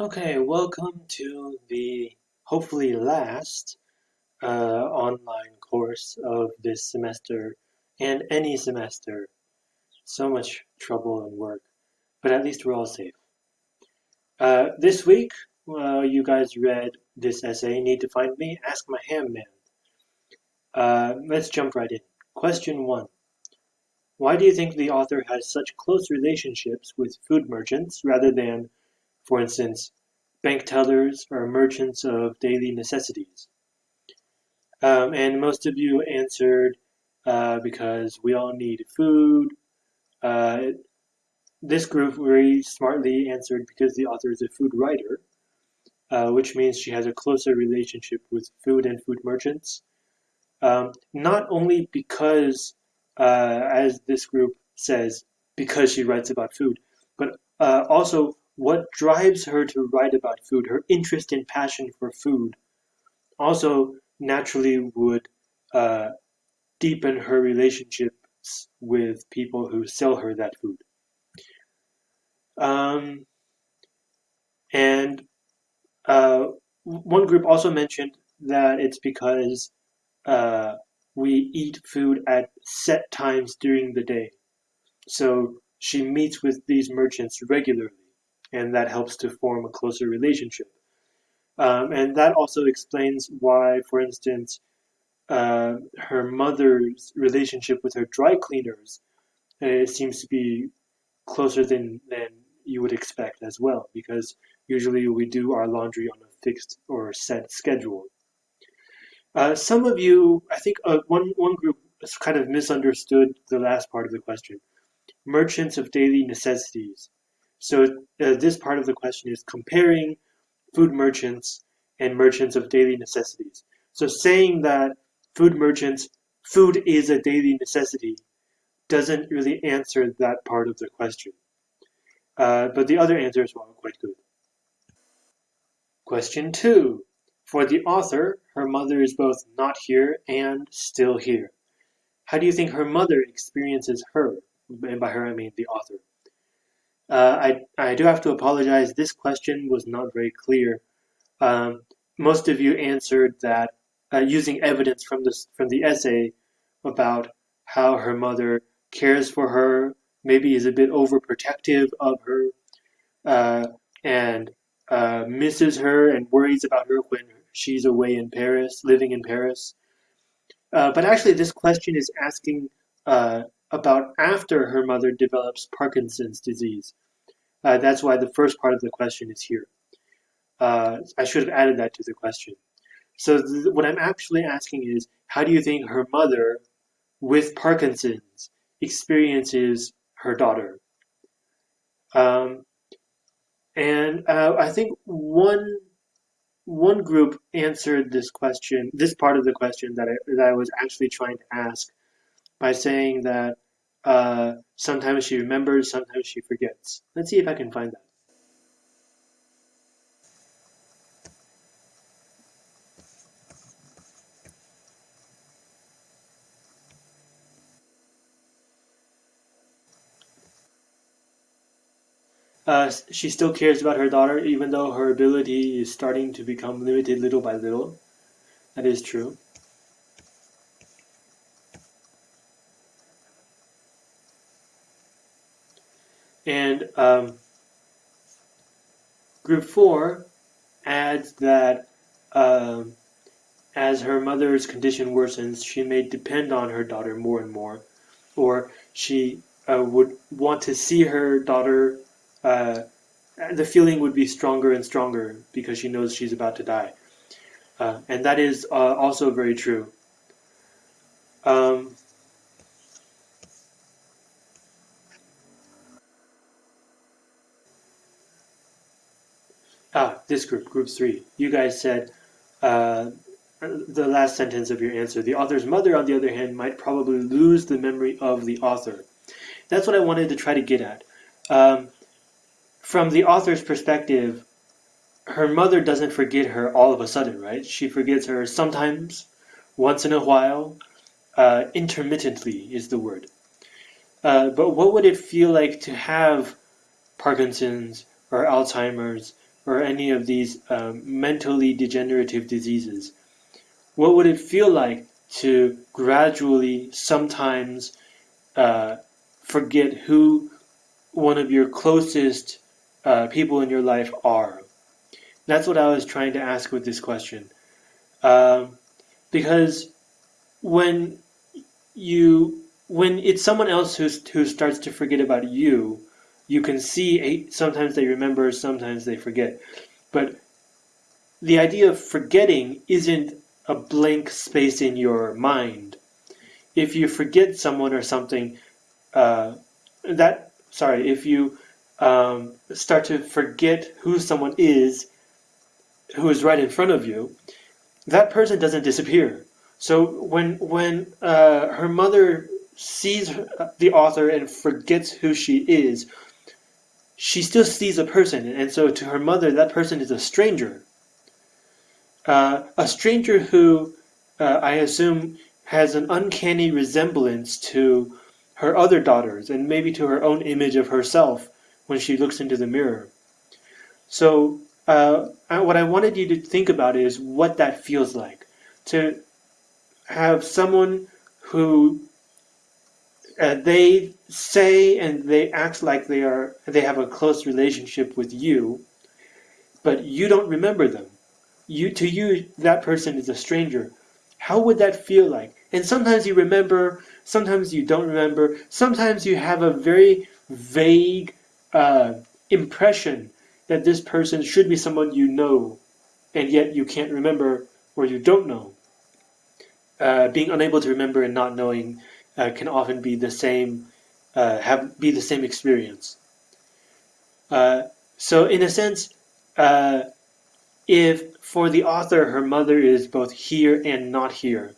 Okay, welcome to the hopefully last uh, online course of this semester and any semester. So much trouble and work, but at least we're all safe. Uh, this week, uh, you guys read this essay, Need to Find Me, Ask My Ham Man. Uh, let's jump right in. Question one. Why do you think the author has such close relationships with food merchants rather than for instance, bank tellers or merchants of daily necessities. Um, and most of you answered uh, because we all need food. Uh, this group very smartly answered because the author is a food writer, uh, which means she has a closer relationship with food and food merchants. Um, not only because, uh, as this group says, because she writes about food, but uh, also what drives her to write about food, her interest and passion for food, also naturally would uh, deepen her relationships with people who sell her that food. Um, and uh, one group also mentioned that it's because uh, we eat food at set times during the day. So she meets with these merchants regularly and that helps to form a closer relationship. Um, and that also explains why, for instance, uh, her mother's relationship with her dry cleaners uh, seems to be closer than, than you would expect as well, because usually we do our laundry on a fixed or set schedule. Uh, some of you, I think uh, one, one group kind of misunderstood the last part of the question. Merchants of daily necessities. So uh, this part of the question is comparing food merchants and merchants of daily necessities. So saying that food merchants, food is a daily necessity, doesn't really answer that part of the question. Uh, but the other answers were quite good. Question two. For the author, her mother is both not here and still here. How do you think her mother experiences her? And by her, I mean the author. Uh, I, I do have to apologize. This question was not very clear. Um, most of you answered that uh, using evidence from this from the essay about how her mother cares for her, maybe is a bit overprotective of her, uh, and uh, misses her and worries about her when she's away in Paris, living in Paris. Uh, but actually, this question is asking uh, about after her mother develops Parkinson's disease. Uh, that's why the first part of the question is here. Uh, I should have added that to the question. So what I'm actually asking is, how do you think her mother, with Parkinson's, experiences her daughter? Um, and uh, I think one one group answered this question, this part of the question that I, that I was actually trying to ask by saying that uh, sometimes she remembers, sometimes she forgets. Let's see if I can find that. Uh, she still cares about her daughter, even though her ability is starting to become limited little by little. That is true. And um, group four adds that um, as her mother's condition worsens, she may depend on her daughter more and more, or she uh, would want to see her daughter. Uh, the feeling would be stronger and stronger because she knows she's about to die. Uh, and that is uh, also very true. Um, this group, group three. You guys said uh, the last sentence of your answer. The author's mother, on the other hand, might probably lose the memory of the author. That's what I wanted to try to get at. Um, from the author's perspective, her mother doesn't forget her all of a sudden, right? She forgets her sometimes, once in a while, uh, intermittently is the word. Uh, but what would it feel like to have Parkinson's or Alzheimer's or any of these um, mentally degenerative diseases, what would it feel like to gradually sometimes uh, forget who one of your closest uh, people in your life are? That's what I was trying to ask with this question. Um, because when you when it's someone else who who starts to forget about you, you can see sometimes they remember, sometimes they forget. But the idea of forgetting isn't a blank space in your mind. If you forget someone or something, uh, that sorry, if you um, start to forget who someone is, who is right in front of you, that person doesn't disappear. So when when uh, her mother sees the author and forgets who she is, she still sees a person, and so to her mother, that person is a stranger. Uh, a stranger who, uh, I assume, has an uncanny resemblance to her other daughters, and maybe to her own image of herself when she looks into the mirror. So, uh, what I wanted you to think about is what that feels like to have someone who uh, they say and they act like they are they have a close relationship with you, but you don't remember them. You to you that person is a stranger. How would that feel like? And sometimes you remember, sometimes you don't remember. Sometimes you have a very vague uh, impression that this person should be someone you know, and yet you can't remember or you don't know. Uh, being unable to remember and not knowing uh, can often be the same, uh, have be the same experience. Uh, so in a sense, uh, if for the author her mother is both here and not here,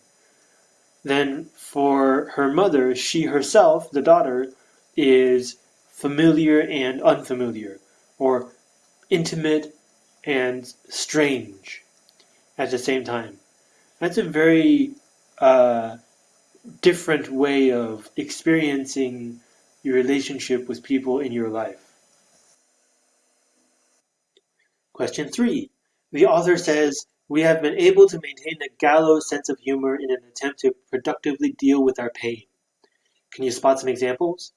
then for her mother, she herself, the daughter, is familiar and unfamiliar, or intimate and strange at the same time. That's a very uh, different way of experiencing your relationship with people in your life. Question three. The author says, We have been able to maintain a gallows sense of humor in an attempt to productively deal with our pain. Can you spot some examples?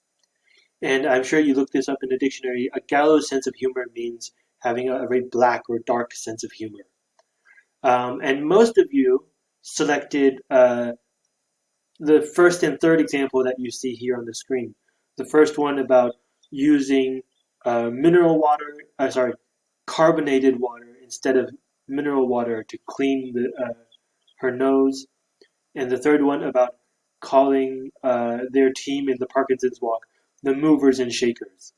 And I'm sure you looked this up in the dictionary. A gallows sense of humor means having a, very black or dark sense of humor. Um, and most of you selected uh, the first and third example that you see here on the screen. The first one about using uh, mineral water, uh, sorry, carbonated water instead of mineral water to clean the, uh, her nose. And the third one about calling uh, their team in the Parkinson's walk the movers and shakers.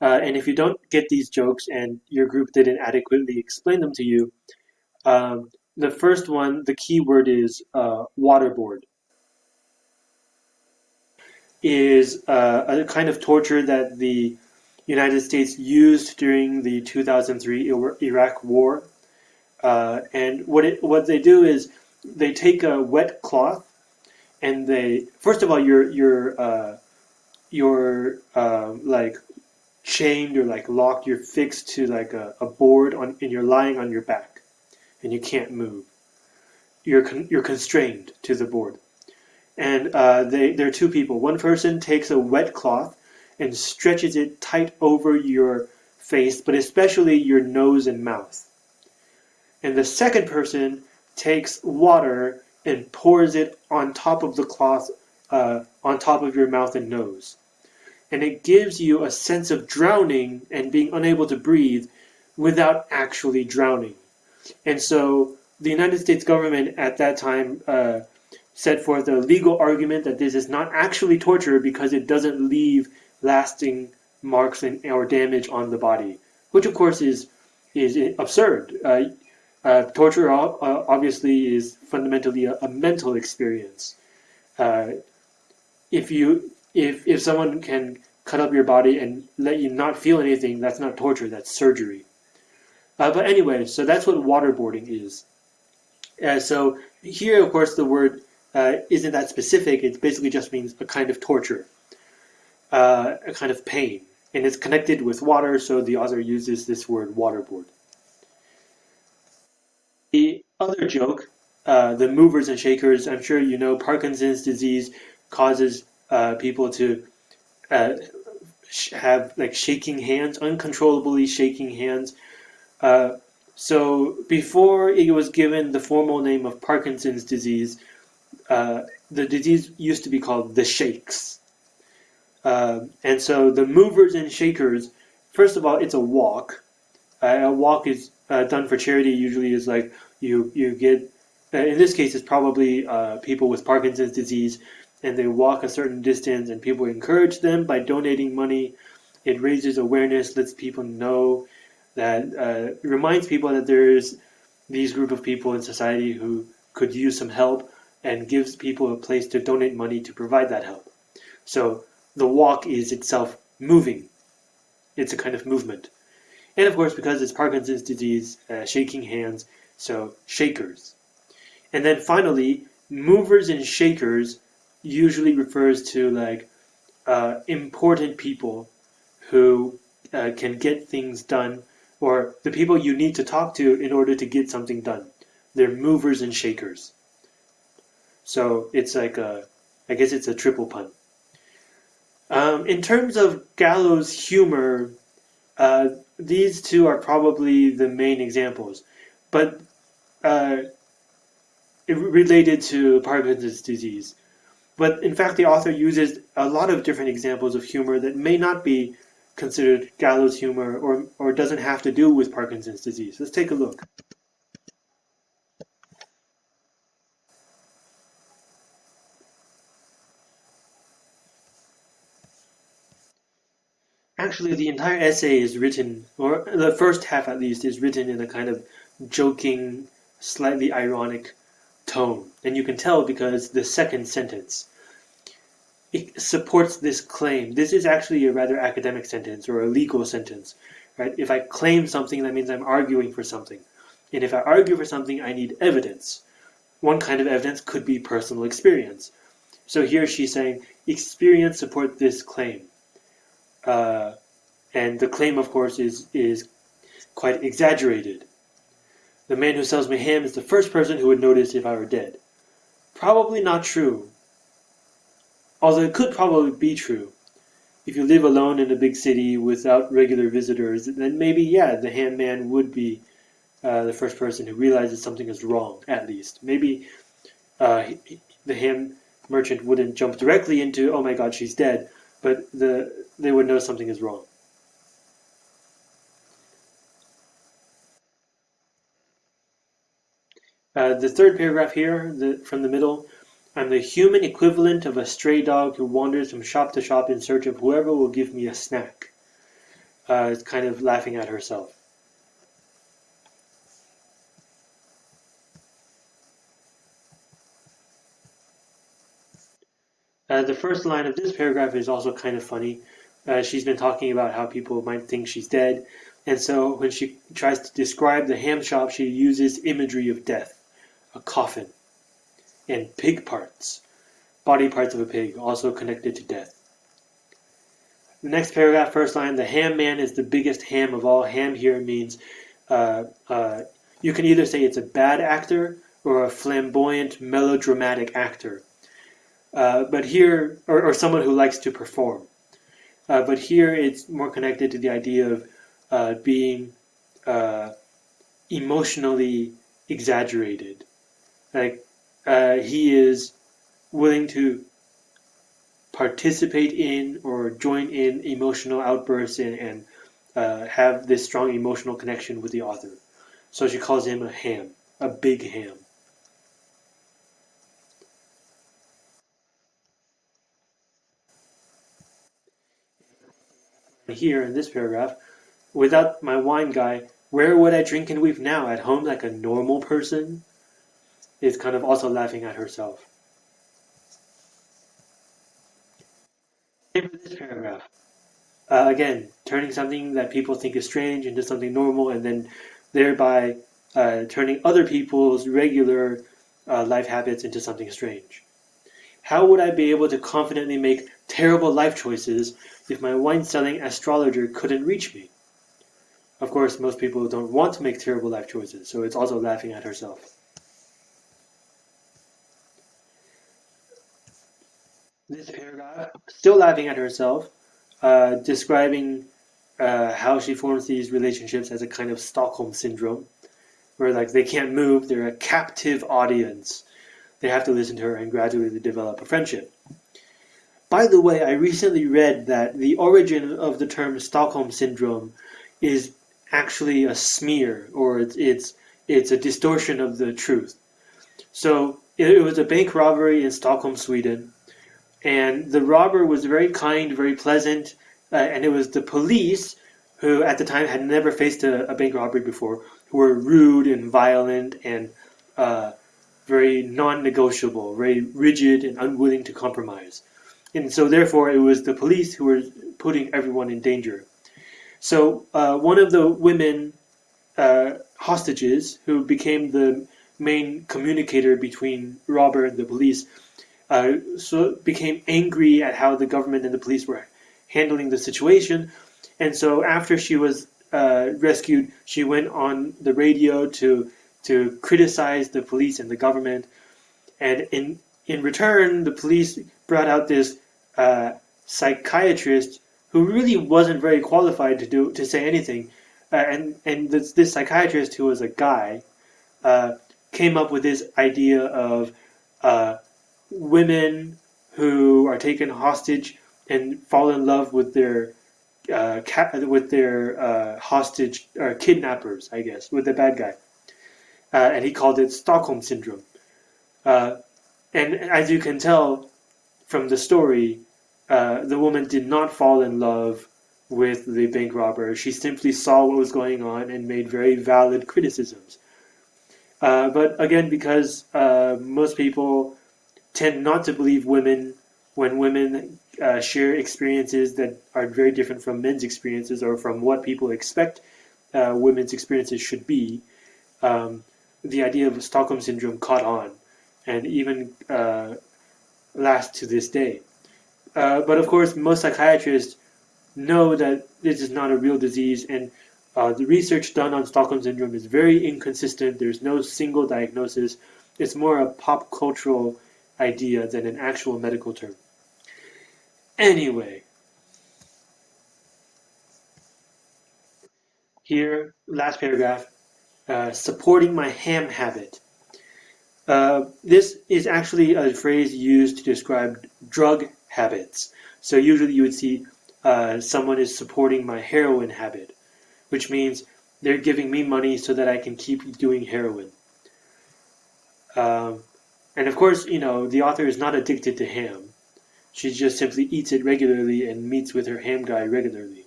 Uh, and if you don't get these jokes and your group didn't adequately explain them to you, um, the first one, the key word is uh, waterboard is uh, a kind of torture that the United States used during the 2003 Iraq War. Uh, and what it what they do is they take a wet cloth and they first of all you're you're uh, you're uh, like chained or like locked. You're fixed to like a, a board on and you're lying on your back and you can't move. You're con- you're constrained to the board and uh, they, there are two people. One person takes a wet cloth and stretches it tight over your face, but especially your nose and mouth. And the second person takes water and pours it on top of the cloth, uh, on top of your mouth and nose. And it gives you a sense of drowning and being unable to breathe without actually drowning. And so the United States government at that time uh, set forth a legal argument that this is not actually torture because it doesn't leave lasting marks and, or damage on the body, which of course is is absurd. Uh, uh, torture uh, obviously is fundamentally a, a mental experience. Uh, if you if if someone can cut up your body and let you not feel anything, that's not torture. That's surgery. Uh, but anyway, so that's what waterboarding is. Uh, so here, of course, the word uh, isn't that specific. It basically just means a kind of torture, uh, a kind of pain. And it's connected with water, so the author uses this word waterboard. The other joke, uh, the movers and shakers, I'm sure you know Parkinson's disease causes uh, people to uh, have like shaking hands, uncontrollably shaking hands. Uh, so before it was given the formal name of Parkinson's disease, uh, the disease used to be called the shakes. Uh, and so the movers and shakers, first of all, it's a walk. Uh, a walk is uh, done for charity. Usually, is like you you get. Uh, in this case, it's probably people with Parkinson's disease, and they walk a certain distance, and people encourage them by donating money. It raises awareness, lets people know that reminds people that there's these group of people in society who could use some help, and gives people a place to donate money to provide that help. So the walk is itself moving. It's a kind of movement. And of course, because it's Parkinson's disease, uh, shaking hands, so shakers. And then finally, movers and shakers usually refers to like uh, important people who uh, can get things done, or the people you need to talk to in order to get something done. They're movers and shakers. So it's like a, I guess it's a triple pun. Um, in terms of gallows humor, uh, these two are probably the main examples, but uh, related to Parkinson's disease. But in fact, the author uses a lot of different examples of humor that may not be considered gallows humor or, or doesn't have to do with Parkinson's disease. Let's take a look. Actually, the entire essay is written, or the first half at least, is written in a kind of joking, slightly ironic tone. And you can tell because the second sentence it supports this claim. This is actually a rather academic sentence or a legal sentence. Right? If I claim something, that means I'm arguing for something. And if I argue for something, I need evidence. One kind of evidence could be personal experience. So here she's saying, experience support this claim. Uh, and the claim, of course, is, is quite exaggerated. The man who sells me ham is the first person who would notice if I were dead. Probably not true. Although it could probably be true. If you live alone in a big city without regular visitors, then maybe, yeah, the ham man would be uh, the first person who realizes something is wrong, at least. Maybe uh, the ham merchant wouldn't jump directly into, oh my god, she's dead, but the they would know something is wrong. Uh, the third paragraph here, the, from the middle, I'm the human equivalent of a stray dog who wanders from shop to shop in search of whoever will give me a snack. Uh, it's kind of laughing at herself. Uh, the first line of this paragraph is also kind of funny. Uh, she's been talking about how people might think she's dead, and so when she tries to describe the ham shop, she uses imagery of death, a coffin, and pig parts, body parts of a pig, also connected to death. The next paragraph, first line, the ham man is the biggest ham of all. Ham here means uh, uh, you can either say it's a bad actor or a flamboyant, melodramatic actor. Uh, but here, or, or, someone who likes to perform. Uh, but here it's more connected to the idea of uh, being uh, emotionally exaggerated. Like uh, he is willing to participate in or join in emotional outbursts and, and uh, have this strong emotional connection with the author. So she calls him a ham, a big ham. Here in this paragraph, without my wine guy, where would I drink and weep now? At home like a normal person? Is kind of also laughing at herself. Same this paragraph. Uh, again, turning something that people think is strange into something normal and then thereby uh, turning other people's regular uh, life habits into something strange. How would I be able to confidently make terrible life choices if my wine selling astrologer couldn't reach me? Of course, most people don't want to make terrible life choices, so it's also laughing at herself. This paragraph, still laughing at herself, uh, describing uh, how she forms these relationships as a kind of Stockholm syndrome, where like they can't move, they're a captive audience. They have to listen to her and gradually develop a friendship. By the way, I recently read that the origin of the term Stockholm syndrome is actually a smear, or it's it's, it's a distortion of the truth. So it, was a bank robbery in Stockholm, Sweden, and the robber was very kind, very pleasant, uh, and it was the police who at the time had never faced a, a bank robbery before, who were rude and violent and uh, very non-negotiable, very rigid and unwilling to compromise. And so therefore it was the police who were putting everyone in danger. So uh, one of the women uh, hostages who became the main communicator between Robert and the police uh, so became angry at how the government and the police were handling the situation. And so after she was uh, rescued, she went on the radio to to criticize the police and the government. And in in return, the police brought out this uh, psychiatrist who really wasn't very qualified to do to say anything. Uh, and and this, this psychiatrist who was a guy uh, came up with this idea of uh, women who are taken hostage and fall in love with their uh, with their uh, hostage or kidnappers, I guess, with the bad guy, and he called it Stockholm syndrome. And as you can tell from the story, uh, the woman did not fall in love with the bank robber. She simply saw what was going on and made very valid criticisms. Uh, but again, because uh, most people tend not to believe women when women uh, share experiences that are very different from men's experiences or from what people expect uh, women's experiences should be, um, the idea of Stockholm syndrome caught on and even lasts to this day. Uh, but of course, most psychiatrists know that this is not a real disease, and uh, the research done on Stockholm syndrome is very inconsistent. There's no single diagnosis. It's more a pop cultural idea than an actual medical term. Anyway, here, last paragraph, uh, supporting my ham habit. Uh, this is actually a phrase used to describe drug habits. So usually you would see uh, someone is supporting my heroin habit, which means they're giving me money so that I can keep doing heroin. Um, and of course, you know, the author is not addicted to ham. She just simply eats it regularly and meets with her ham guy regularly.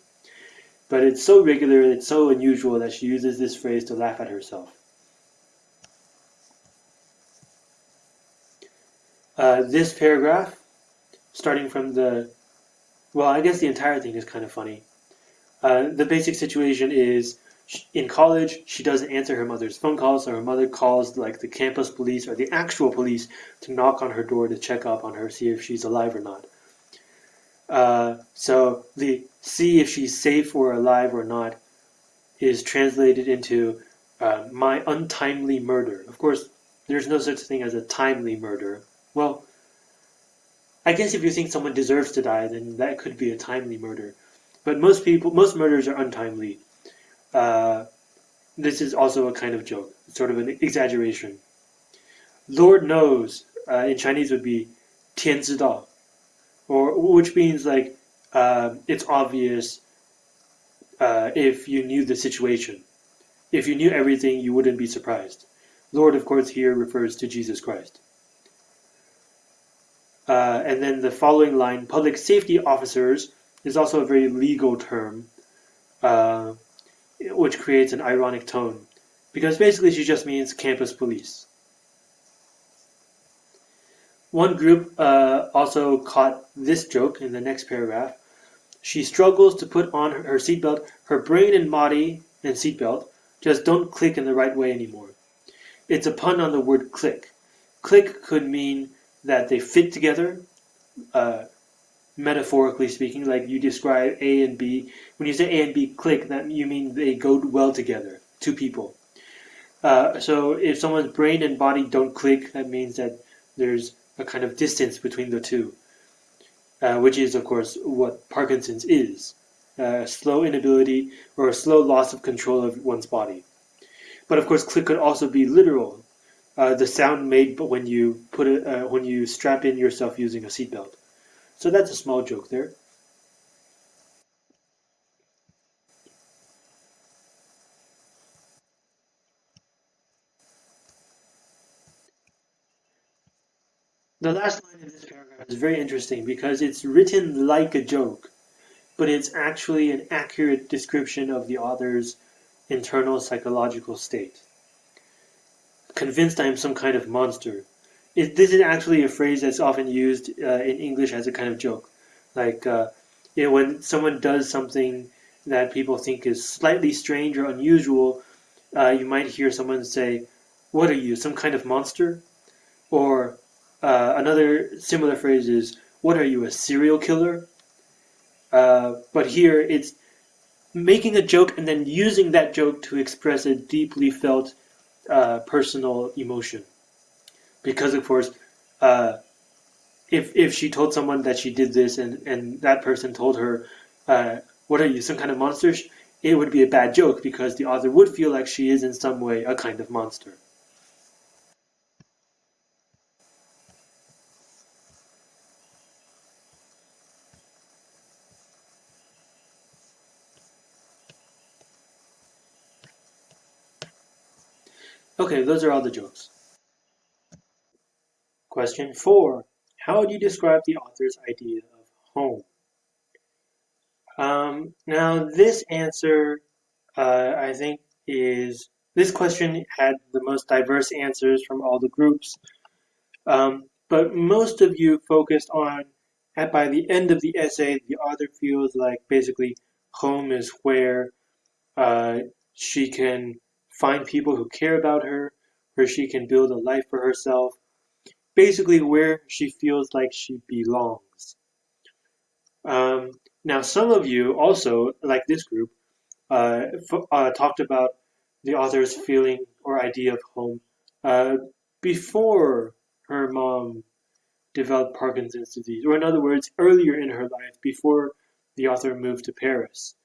But it's so regular, and it's so unusual that she uses this phrase to laugh at herself. Uh, this paragraph starting from the, well, I guess the entire thing is kind of funny. Uh, the basic situation is in college, she doesn't answer her mother's phone calls, so her mother calls like the campus police or the actual police to knock on her door to check up on her, see if she's alive or not. Uh, so the see if she's safe or alive or not is translated into uh, my untimely murder. Of course, there's no such thing as a timely murder. Well, I guess if you think someone deserves to die, then that could be a timely murder. But most people, most murders are untimely. Uh, this is also a kind of joke, sort of an exaggeration. Lord knows uh, in Chinese would be 天知道, or which means like uh, it's obvious uh, if you knew the situation. If you knew everything, you wouldn't be surprised. Lord, of course, here refers to Jesus Christ. Uh, and then the following line, public safety officers, is also a very legal term, uh, which creates an ironic tone. Because basically she just means campus police. One group uh, also caught this joke in the next paragraph. She struggles to put on her seatbelt. Her brain and body and seatbelt just don't click in the right way anymore. It's a pun on the word click. Click could mean that they fit together, uh, metaphorically speaking, like you describe A and B. When you say A and B click, that you mean they go well together, two people. Uh, so if someone's brain and body don't click, that means that there's a kind of distance between the two, uh, which is, of course, what Parkinson's is a slow inability or a slow loss of control of one's body. But of course, click could also be literal, uh, the sound made when you put it uh, when you strap in yourself using a seatbelt. So that's a small joke there. The last line of this paragraph is very interesting because it's written like a joke, but it's actually an accurate description of the author's internal psychological state. Convinced I am some kind of monster. It, this is actually a phrase that's often used uh, in English as a kind of joke. Like, uh, you know, when someone does something that people think is slightly strange or unusual, uh, you might hear someone say, What are you, some kind of monster? Or uh, another similar phrase is, What are you, a serial killer? Uh, but here it's making a joke and then using that joke to express a deeply felt uh, personal emotion. Because, of course, uh, if, if she told someone that she did this and, and that person told her, uh, What are you, some kind of monster? It would be a bad joke because the author would feel like she is in some way a kind of monster. Okay, those are all the jokes. Question four. How would you describe the author's idea of home? Um, now, this answer, uh, I think, is this question had the most diverse answers from all the groups. Um, but most of you focused on, at by the end of the essay, the author feels like basically home is where uh, she can find people who care about her, where she can build a life for herself, basically where she feels like she belongs. Um, now, some of you also, like this group, uh, uh, talked about the author's feeling or idea of home uh, before her mom developed Parkinson's disease, or in other words, earlier in her life, before the author moved to Paris.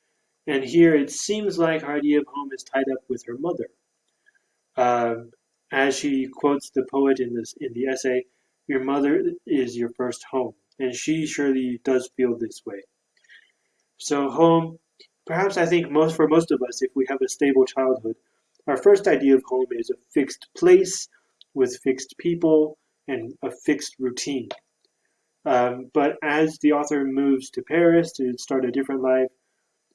And here it seems like her idea of home is tied up with her mother. Um, as she quotes the poet in this in the essay, your mother is your first home, and she surely does feel this way. So home, perhaps I think most for most of us, if we have a stable childhood, our first idea of home is a fixed place with fixed people and a fixed routine. Um, but as the author moves to Paris to start a different life,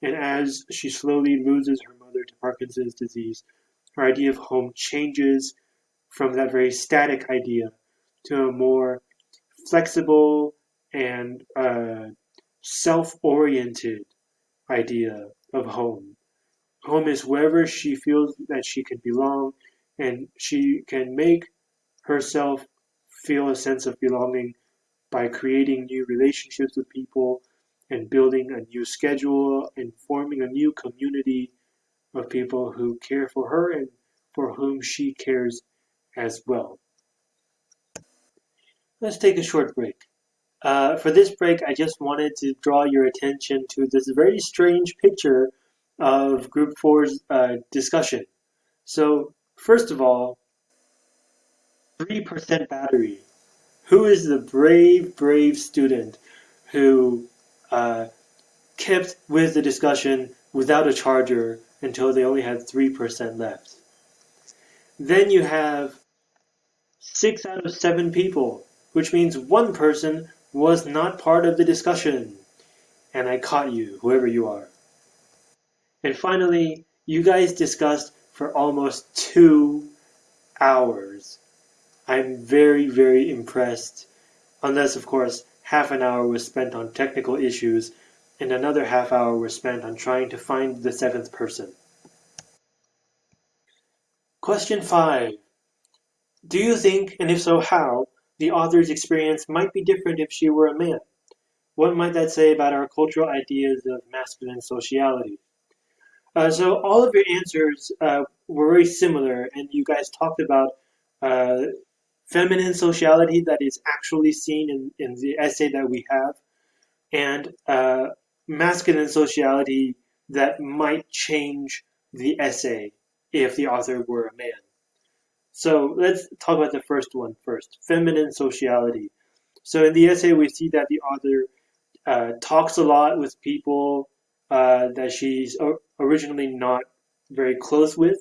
and as she slowly loses her mother to Parkinson's disease, her idea of home changes from that very static idea to a more flexible and uh, self-oriented idea of home. Home is wherever she feels that she can belong and she can make herself feel a sense of belonging by creating new relationships with people and building a new schedule and forming a new community of people who care for her and for whom she cares as well. Let's take a short break. Uh, for this break, I just wanted to draw your attention to this very strange picture of Group 4's uh, discussion. So, first of all, 3% battery. Who is the brave, brave student who uh, kept with the discussion without a charger until they only had 3% left? Then you have 6 out of 7 people, which means one person was not part of the discussion. And I caught you, whoever you are. And finally, you guys discussed for almost two hours. I'm very, very impressed. Unless, of course, half an hour was spent on technical issues and another half hour was spent on trying to find the seventh person. Question 5. Do you think, and if so how, the author's experience might be different if she were a man? What might that say about our cultural ideas of masculine sociality? Uh, so all of your answers uh, were very similar, and you guys talked about uh, feminine sociality that is actually seen in, in the essay that we have, and uh, masculine sociality that might change the essay if the author were a man. So let's talk about the first one first feminine sociality. So in the essay, we see that the author uh, talks a lot with people uh, that she's originally not very close with,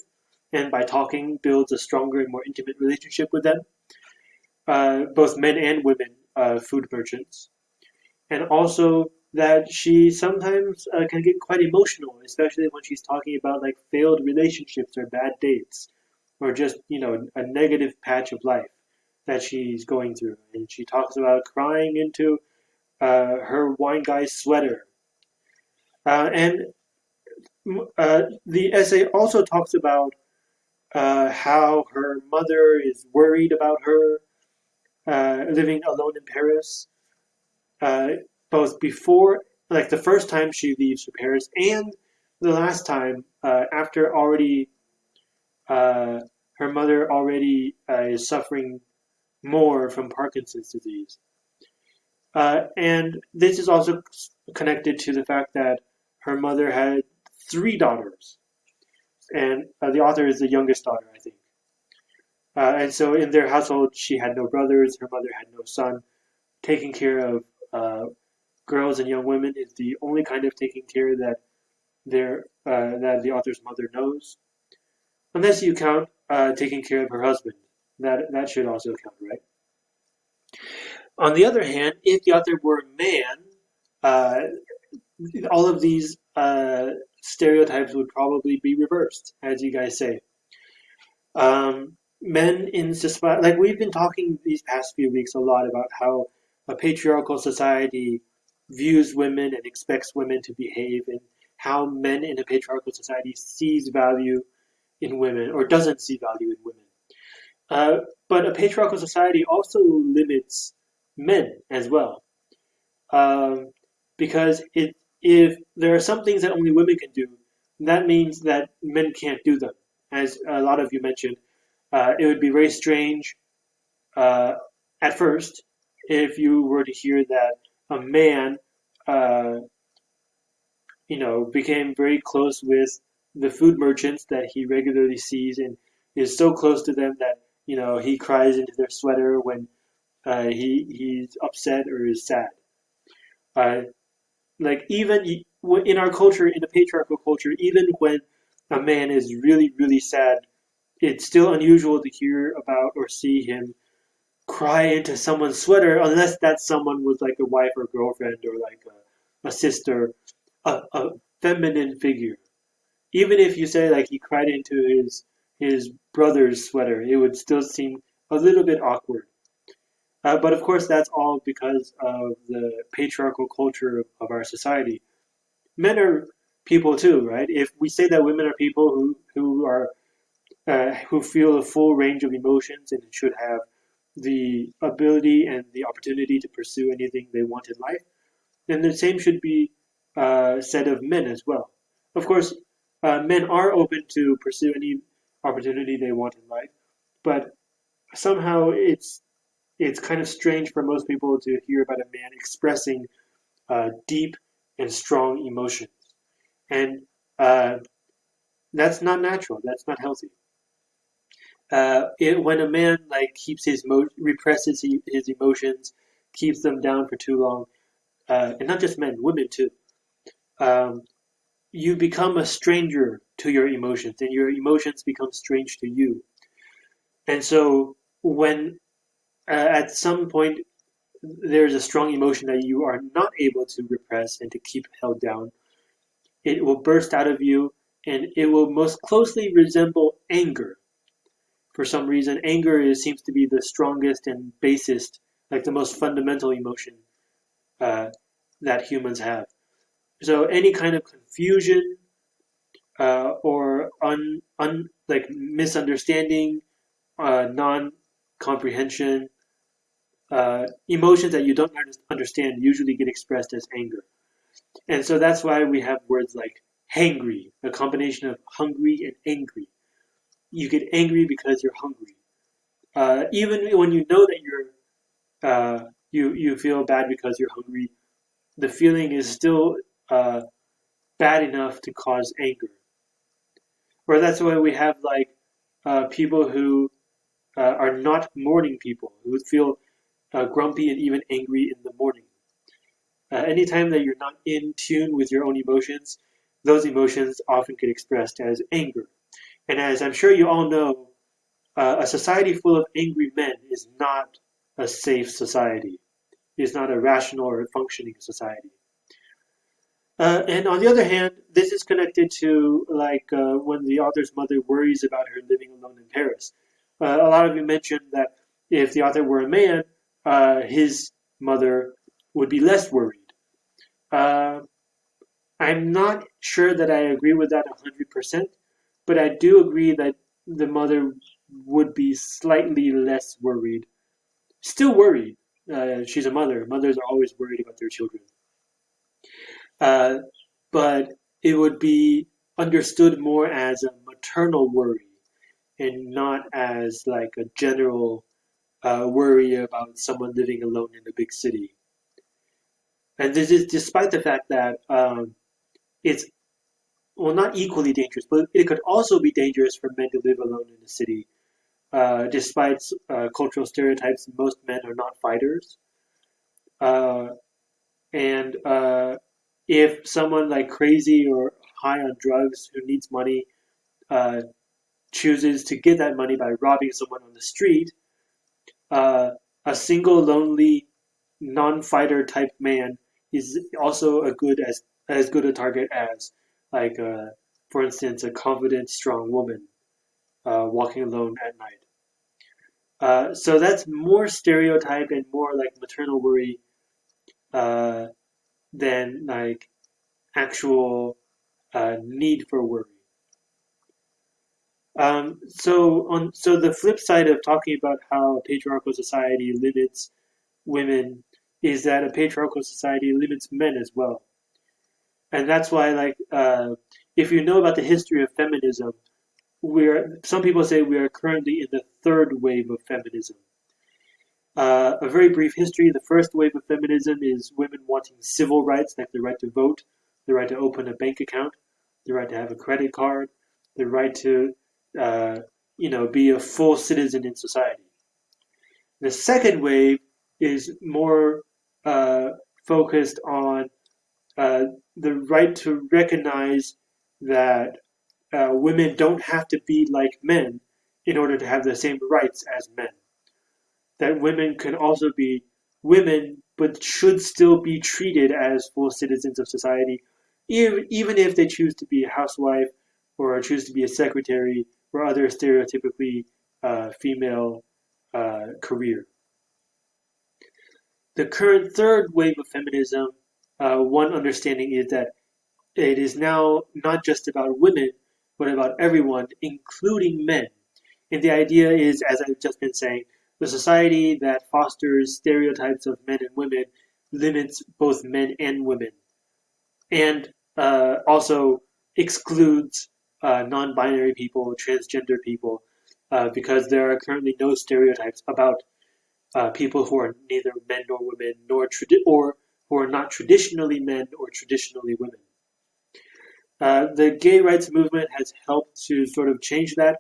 and by talking, builds a stronger and more intimate relationship with them, uh, both men and women, uh, food merchants. And also that she sometimes uh, can get quite emotional, especially when she's talking about like failed relationships or bad dates, or just you know a negative patch of life that she's going through. And she talks about crying into uh, her wine guy's sweater. Uh, and uh, the essay also talks about uh, how her mother is worried about her living alone in Paris, uh, both before, like the first time she leaves for Paris, and the last time after already her mother already is suffering more from Parkinson's disease. Uh, and this is also connected to the fact that her mother had three daughters, and uh, the author is the youngest daughter, I think. Uh, and so in their household, she had no brothers, her mother had no son. Taking care of uh, girls and young women is the only kind of taking care that their uh, that the author's mother knows, unless you count uh, taking care of her husband. That that should also count, right? On the other hand, if the author were a man, uh, all of these uh, stereotypes would probably be reversed, as you guys say. Um, men in society, like we've been talking these past few weeks a lot about how a patriarchal society views women and expects women to behave, and how men in a patriarchal society sees value in women or doesn't see value in women. Uh, but a patriarchal society also limits men as well. Um, because it, if there are some things that only women can do, that means that men can't do them. As a lot of you mentioned, uh, it would be very strange uh, at first if you were to hear that a man, uh, you know, became very close with the food merchants that he regularly sees and is so close to them that you know he cries into their sweater when uh, he he's upset or is sad. Uh, like even in our culture, in the patriarchal culture, even when a man is really really sad, it's still unusual to hear about or see him cry into someone's sweater unless that someone was like a wife or girlfriend or like a, a sister, a, a feminine figure. Even if you say like he cried into his his brother's sweater, it would still seem a little bit awkward. Uh, but of course, that's all because of the patriarchal culture of, of our society. Men are people too, right? If we say that women are people who who are uh, who feel a full range of emotions and should have the ability and the opportunity to pursue anything they want in life, then the same should be uh, said of men as well. Of course, uh, men are open to pursue any opportunity they want in life, but somehow it's it's kind of strange for most people to hear about a man expressing uh, deep and strong emotions. And uh, that's not natural. That's not healthy. Uh, it, when a man like keeps his mo- represses his emotions, keeps them down for too long, uh, and not just men, women too. Um, you become a stranger to your emotions, and your emotions become strange to you. And so, when uh, at some point there's a strong emotion that you are not able to repress and to keep held down, it will burst out of you and it will most closely resemble anger. For some reason, anger is, seems to be the strongest and basest, like the most fundamental emotion uh, that humans have. So any kind of confusion uh, or un, un, like misunderstanding, uh, non comprehension, uh, emotions that you don't understand usually get expressed as anger. And so that's why we have words like hangry, a combination of hungry and angry. You get angry because you're hungry. Uh, even when you know that you're uh, you you feel bad because you're hungry, the feeling is still uh, bad enough to cause anger. Or that's why we have like uh, people who uh, are not morning people who feel uh, grumpy and even angry in the morning. Anytime that you're not in tune with your own emotions, those emotions often get expressed as anger. And as I'm sure you all know, uh, a society full of angry men is not a safe society. It's not a rational or functioning society. Uh, and on the other hand, this is connected to like uh, when the author's mother worries about her living alone in Paris. Uh, a lot of you mentioned that if the author were a man, uh, his mother would be less worried. Uh, I'm not sure that I agree with that 100%, but I do agree that the mother would be slightly less worried. Still worried. Uh, she's a mother. Mothers are always worried about their children. Uh, but it would be understood more as a maternal worry and not as like a general uh, worry about someone living alone in a big city. And this is despite the fact that um, it's well not equally dangerous, but it could also be dangerous for men to live alone in the city. Uh, despite uh, cultural stereotypes, most men are not fighters. Uh, and uh, if someone like crazy or high on drugs who needs money uh, chooses to get that money by robbing someone on the street, uh, a single lonely non-fighter type man is also a good as as good a target as like uh, for instance a confident strong woman uh, walking alone at night. Uh, so that's more stereotype and more like maternal worry uh, than like actual uh, need for worry. Um, so on so the flip side of talking about how a patriarchal society limits women is that a patriarchal society limits men as well. And that's why like uh, if you know about the history of feminism, we're some people say we are currently in the third wave of feminism. Uh, a very brief history. The first wave of feminism is women wanting civil rights, like the right to vote, the right to open a bank account, the right to have a credit card, the right to uh, you know, be a full citizen in society. The second wave is more uh, focused on uh, the right to recognize that uh, women don't have to be like men in order to have the same rights as men. That women can also be women, but should still be treated as full citizens of society, even, even if they choose to be a housewife or choose to be a secretary or other stereotypically uh, female uh, career. The current third wave of feminism, uh, one understanding is that it is now not just about women, but about everyone, including men. And the idea is, as I've just been saying, the society that fosters stereotypes of men and women limits both men and women, and uh, also excludes uh, non-binary people, transgender people, uh, because there are currently no stereotypes about uh, people who are neither men nor women, nor tradi- or who are not traditionally men or traditionally women. Uh, the gay rights movement has helped to sort of change that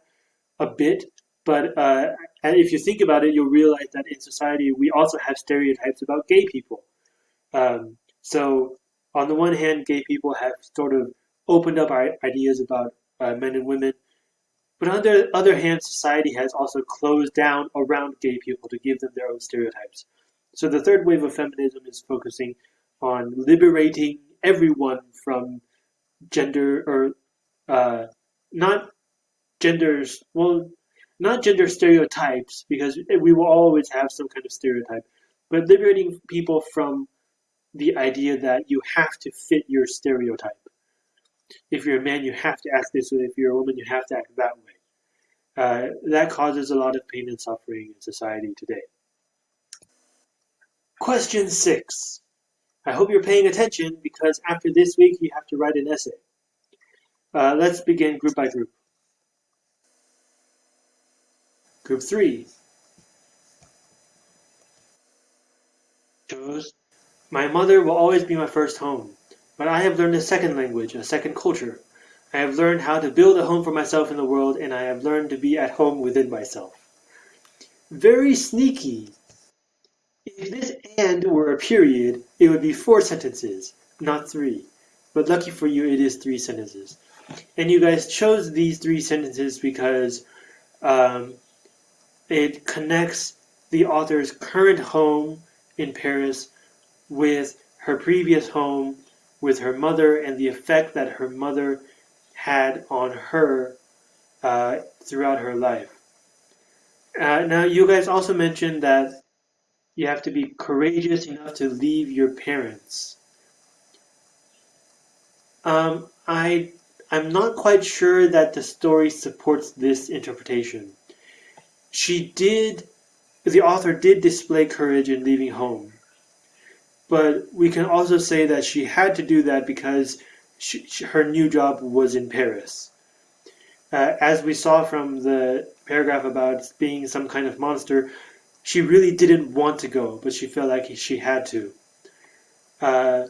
a bit, but uh, if you think about it, you'll realize that in society we also have stereotypes about gay people. Um, so on the one hand, gay people have sort of opened up our ideas about uh, men and women. But on the other hand, society has also closed down around gay people to give them their own stereotypes. So the third wave of feminism is focusing on liberating everyone from gender or uh, not genders, well, not gender stereotypes, because we will always have some kind of stereotype, but liberating people from the idea that you have to fit your stereotype if you're a man, you have to act this way. If you're a woman, you have to act that way. Uh, that causes a lot of pain and suffering in society today. Question 6. I hope you're paying attention because after this week you have to write an essay. Uh, let's begin group by group. Group 3. Choose. My mother will always be my first home, but I have learned a second language, a second culture. I have learned how to build a home for myself in the world, and I have learned to be at home within myself. Very sneaky. If this and were a period, it would be four sentences, not three. But lucky for you, it is three sentences. And you guys chose these three sentences because um, it connects the author's current home in Paris with her previous home, with her mother, and the effect that her mother had on her uh, throughout her life. Uh, now, you guys also mentioned that you have to be courageous enough to leave your parents. Um, I I'm not quite sure that the story supports this interpretation. She did, the author did display courage in leaving home, but we can also say that she had to do that because she, she, her new job was in Paris. Uh, as we saw from the paragraph about being some kind of monster, she really didn't want to go, but she felt like she had to. Uh,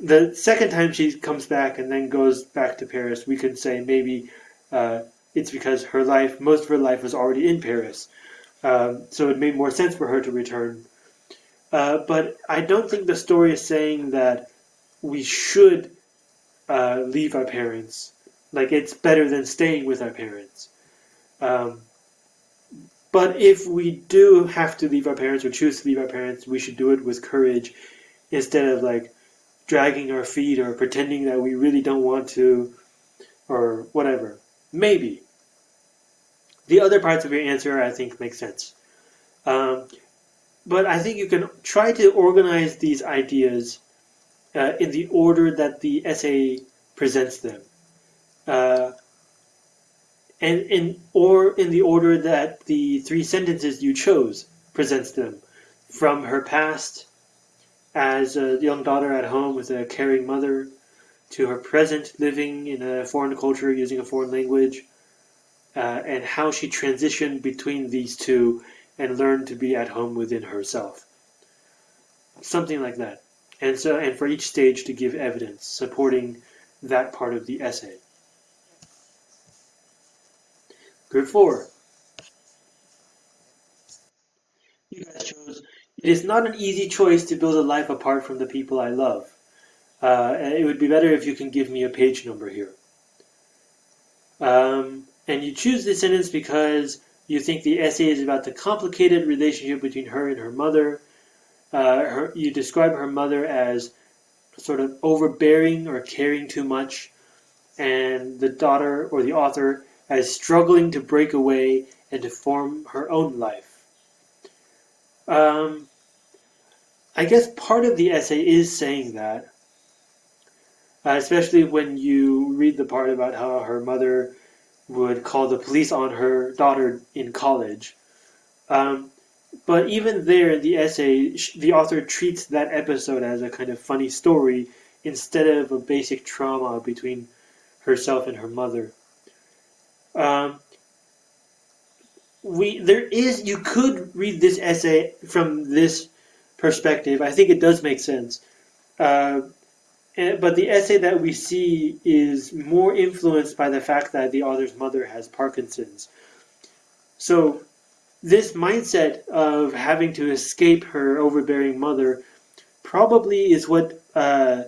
the second time she comes back and then goes back to Paris, we can say maybe uh, it's because her life, most of her life was already in Paris. Um, so it made more sense for her to return. Uh, but I don't think the story is saying that we should uh, leave our parents. Like it's better than staying with our parents. Um, but if we do have to leave our parents or choose to leave our parents, we should do it with courage instead of like dragging our feet or pretending that we really don't want to or whatever. Maybe. The other parts of your answer I think make sense. Um, but I think you can try to organize these ideas uh, in the order that the essay presents them. Uh, and in or in the order that the three sentences you chose presents them. From her past as a young daughter at home with a caring mother to her present living in a foreign culture using a foreign language uh, and how she transitioned between these two and learned to be at home within herself. Something like that. And so and for each stage to give evidence supporting that part of the essay Group 4. You guys chose, it is not an easy choice to build a life apart from the people I love. Uh, it would be better if you can give me a page number here. Um, and you choose this sentence because you think the essay is about the complicated relationship between her and her mother. Uh, her, you describe her mother as sort of overbearing or caring too much, and the daughter or the author as struggling to break away and to form her own life. Um, I guess part of the essay is saying that, uh, especially when you read the part about how her mother would call the police on her daughter in college. Um, but even there in the essay, the author treats that episode as a kind of funny story instead of a basic trauma between herself and her mother. Um, we there is you could read this essay from this perspective. I think it does make sense. Uh, and, but the essay that we see is more influenced by the fact that the author's mother has Parkinson's. So this mindset of having to escape her overbearing mother probably is what uh,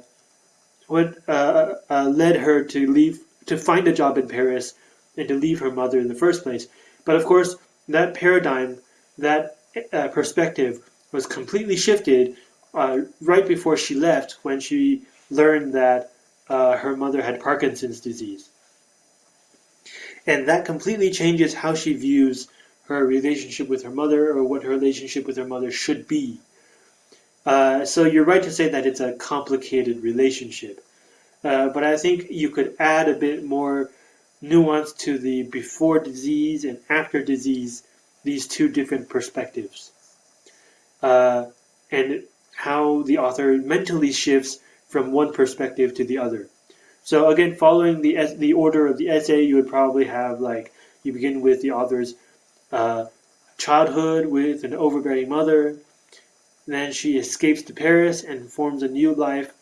what uh, uh, led her to leave to find a job in Paris and to leave her mother in the first place. But of course, that paradigm, that uh, perspective was completely shifted uh, right before she left when she learned that uh, her mother had Parkinson's disease. And that completely changes how she views her relationship with her mother or what her relationship with her mother should be. Uh, so you're right to say that it's a complicated relationship. Uh, but I think you could add a bit more nuance to the before disease and after disease, these two different perspectives. Uh, and how the author mentally shifts from one perspective to the other. So again, following the the order of the essay, you would probably have like you begin with the author's uh, childhood with an overbearing mother. Then she escapes to Paris and forms a new life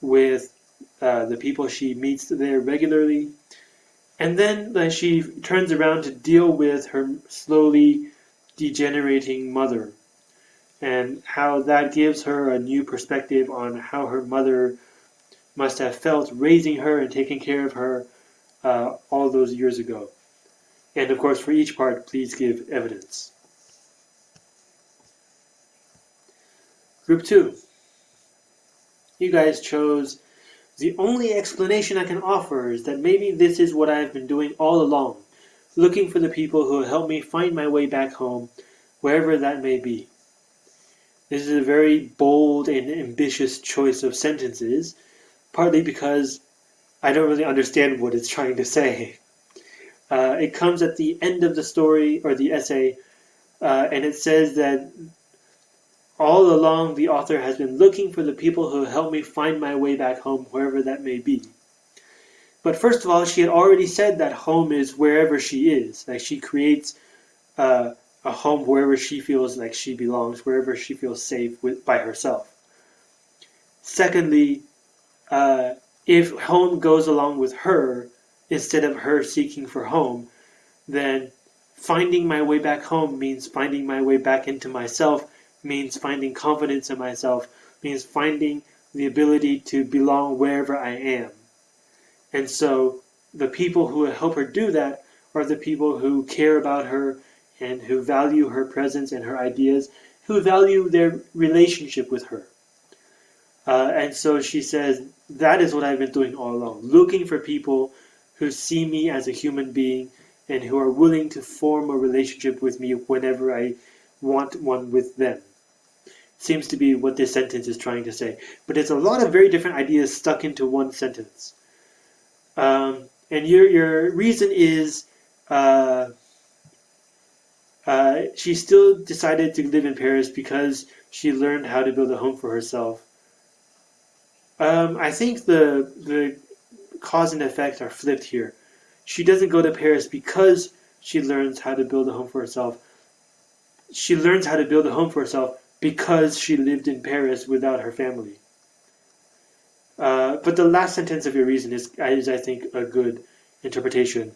with uh, the people she meets there regularly. And then uh, she turns around to deal with her slowly degenerating mother and how that gives her a new perspective on how her mother must have felt raising her and taking care of her uh, all those years ago. And of course, for each part, please give evidence. Group 2. You guys chose the only explanation I can offer is that maybe this is what I've been doing all along, looking for the people who will help me find my way back home, wherever that may be. This is a very bold and ambitious choice of sentences, partly because I don't really understand what it's trying to say. Uh, it comes at the end of the story or the essay, uh, and it says that all along the author has been looking for the people who help me find my way back home, wherever that may be. But first of all, she had already said that home is wherever she is. Like she creates uh, a home wherever she feels like she belongs, wherever she feels safe with by herself. Secondly, uh, if home goes along with her instead of her seeking for home, then finding my way back home means finding my way back into myself, means finding confidence in myself, means finding the ability to belong wherever I am. And so the people who help her do that are the people who care about her and who value her presence and her ideas, who value their relationship with her. Uh, and so she says, that is what I've been doing all along, looking for people who see me as a human being and who are willing to form a relationship with me whenever I want one with them. Seems to be what this sentence is trying to say. But it's a lot of very different ideas stuck into one sentence. Um, and your, your reason is uh, uh, she still decided to live in Paris because she learned how to build a home for herself um, I think the the cause and effect are flipped here. She doesn't go to Paris because she learns how to build a home for herself. She learns how to build a home for herself because she lived in Paris without her family. Uh, but the last sentence of your reason is, is I think, a good interpretation.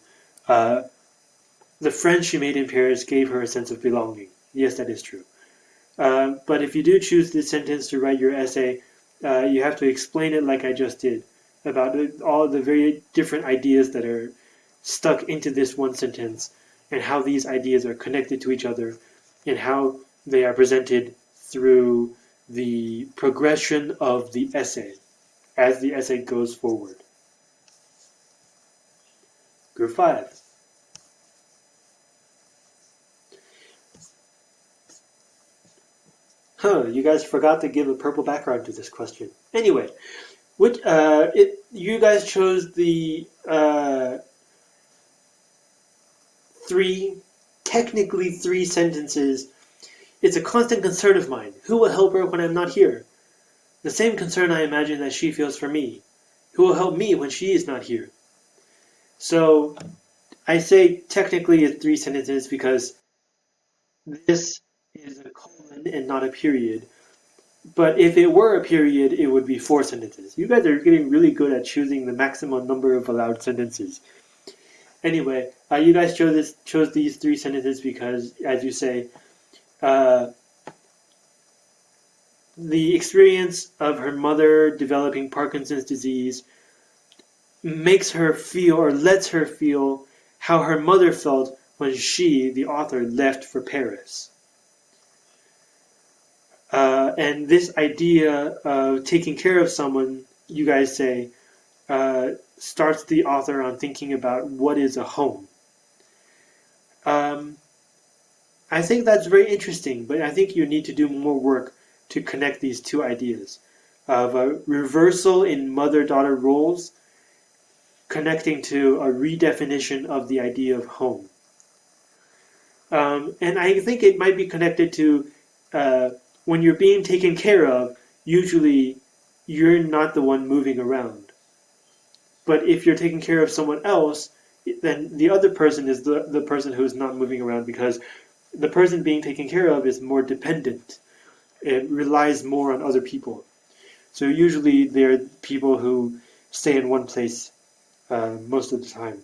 Uh, the friends she made in Paris gave her a sense of belonging. Yes, that is true. Uh, but if you do choose this sentence to write your essay, uh, you have to explain it like I just did about all the very different ideas that are stuck into this one sentence and how these ideas are connected to each other and how they are presented through the progression of the essay as the essay goes forward. Group 5. Huh, you guys forgot to give a purple background to this question. Anyway, which, uh, it, you guys chose the uh, three, technically three sentences. It's a constant concern of mine. Who will help her when I'm not here? The same concern I imagine that she feels for me. Who will help me when she is not here? So I say technically it's three sentences because this is a colon and not a period. But if it were a period, it would be four sentences. You guys are getting really good at choosing the maximum number of allowed sentences. Anyway, uh, you guys chose this, chose these three sentences because, as you say, uh, the experience of her mother developing Parkinson's disease makes her feel or lets her feel how her mother felt when she, the author, left for Paris. Uh, and this idea of taking care of someone, you guys say, uh, starts the author on thinking about what is a home. Um, I think that's very interesting, but I think you need to do more work to connect these two ideas of a reversal in mother-daughter roles connecting to a redefinition of the idea of home. Um, and I think it might be connected to uh, when you're being taken care of, usually you're not the one moving around. But if you're taking care of someone else, then the other person is the, the person who's not moving around because the person being taken care of is more dependent. It relies more on other people. So usually they're people who stay in one place uh, most of the time.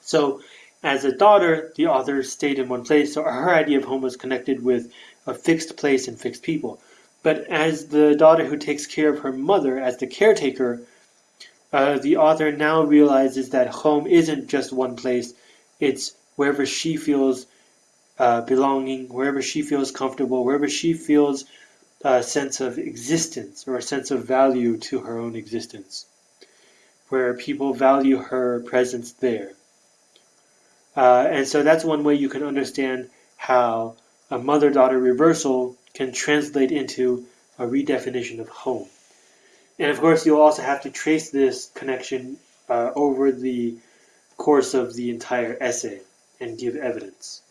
So as a daughter, the author stayed in one place, so her idea of home was connected with a fixed place and fixed people. But as the daughter who takes care of her mother, as the caretaker, uh, the author now realizes that home isn't just one place, it's wherever she feels uh, belonging, wherever she feels comfortable, wherever she feels a sense of existence or a sense of value to her own existence, where people value her presence there. Uh, and so that's one way you can understand how a mother daughter reversal can translate into a redefinition of home. And of course, you'll also have to trace this connection uh, over the course of the entire essay and give evidence.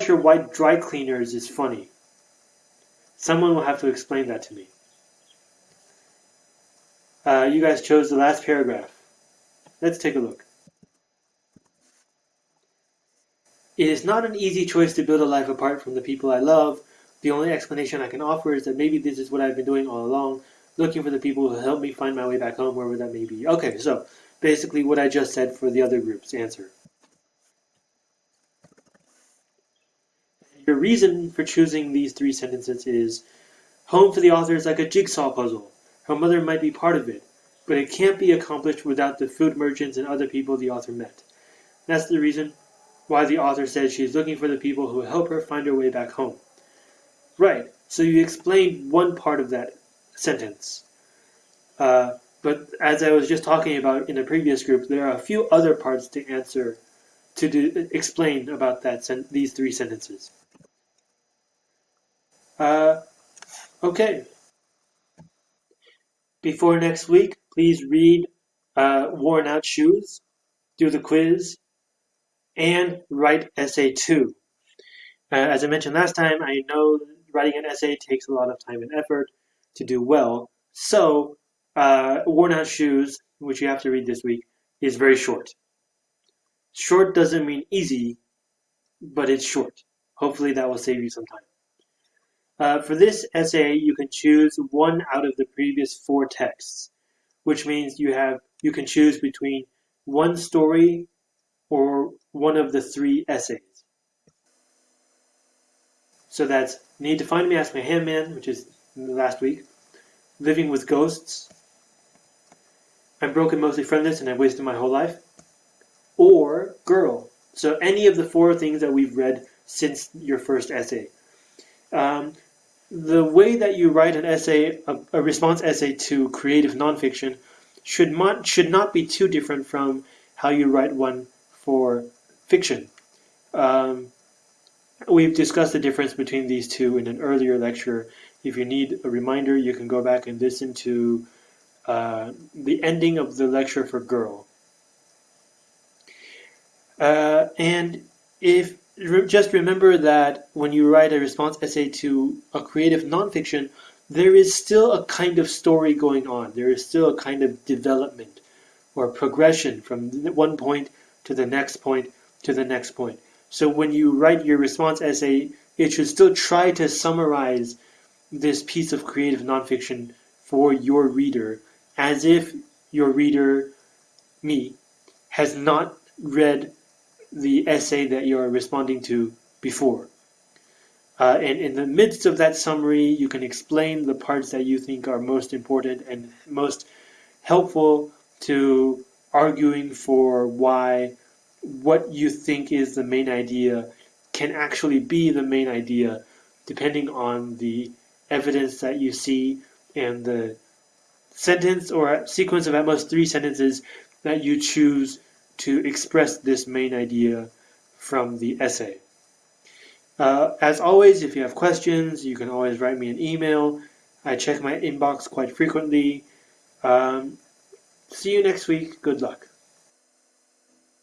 Sure why dry cleaners is funny. Someone will have to explain that to me. Uh, you guys chose the last paragraph. Let's take a look. It is not an easy choice to build a life apart from the people I love. The only explanation I can offer is that maybe this is what I've been doing all along, looking for the people who help me find my way back home, wherever that may be. Okay, so basically what I just said for the other group's answer. Your reason for choosing these three sentences is home for the author is like a jigsaw puzzle. Her mother might be part of it, but it can't be accomplished without the food merchants and other people the author met. That's the reason why the author says she's looking for the people who will help her find her way back home. Right, so you explained one part of that sentence. Uh, but as I was just talking about in the previous group, there are a few other parts to answer, to do, explain about that these three sentences. Uh, okay, before next week, please read uh, Worn Out Shoes, do the quiz, and write essay two. Uh, as I mentioned last time, I know writing an essay takes a lot of time and effort to do well. So, uh, Worn Out Shoes, which you have to read this week, is very short. Short doesn't mean easy, but it's short. Hopefully that will save you some time. Uh, for this essay, you can choose one out of the previous four texts, which means you have you can choose between one story or one of the three essays. So that's Need to Find Me, Ask My Ham Man, which is last week, Living with Ghosts, I'm Broken, Mostly Friendless, and I've Wasted My Whole Life, or Girl. So any of the four things that we've read since your first essay. Um, the way that you write an essay, a, a response essay to creative nonfiction, should not should not be too different from how you write one for fiction. Um, we've discussed the difference between these two in an earlier lecture. If you need a reminder, you can go back and listen to uh, the ending of the lecture for Girl. Uh, and if just remember that when you write a response essay to a creative nonfiction, there is still a kind of story going on. There is still a kind of development or progression from one point to the next point to the next point. So when you write your response essay, it should still try to summarize this piece of creative nonfiction for your reader as if your reader, me, has not read the essay that you're responding to before. Uh, and in the midst of that summary, you can explain the parts that you think are most important and most helpful to arguing for why what you think is the main idea can actually be the main idea depending on the evidence that you see and the sentence or sequence of at most three sentences that you choose to express this main idea from the essay. Uh, as always, if you have questions, you can always write me an email. I check my inbox quite frequently. Um, see you next week. Good luck.